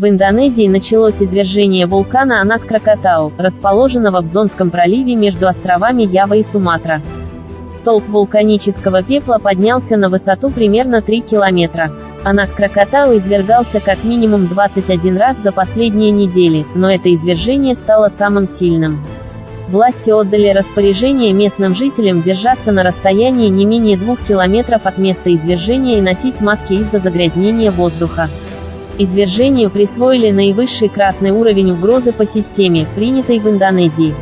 В Индонезии началось извержение вулкана Анак-Кракатау, расположенного в Зонском проливе между островами Ява и Суматра. Столб вулканического пепла поднялся на высоту примерно 3 километра. Анак-Кракатау извергался как минимум 21 раз за последние недели, но это извержение стало самым сильным. Власти отдали распоряжение местным жителям держаться на расстоянии не менее двух километров от места извержения и носить маски из-за загрязнения воздуха. Извержению присвоили наивысший красный уровень угрозы по системе, принятой в Индонезии.